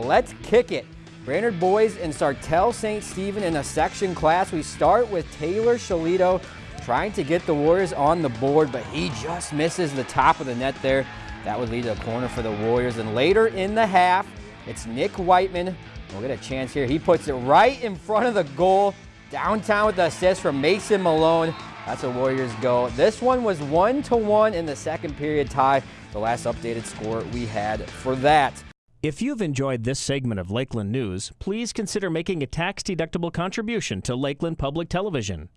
let's kick it. Brainerd boys and Sartell St. Stephen in a section class. We start with Taylor Shalito trying to get the Warriors on the board, but he just misses the top of the net there. That would lead to a corner for the Warriors. And later in the half, it's Nick Whiteman. We'll get a chance here. He puts it right in front of the goal, downtown with the assist from Mason Malone. That's a Warriors goal. This one was one to one in the second period tie. The last updated score we had for that. If you've enjoyed this segment of Lakeland News, please consider making a tax-deductible contribution to Lakeland Public Television.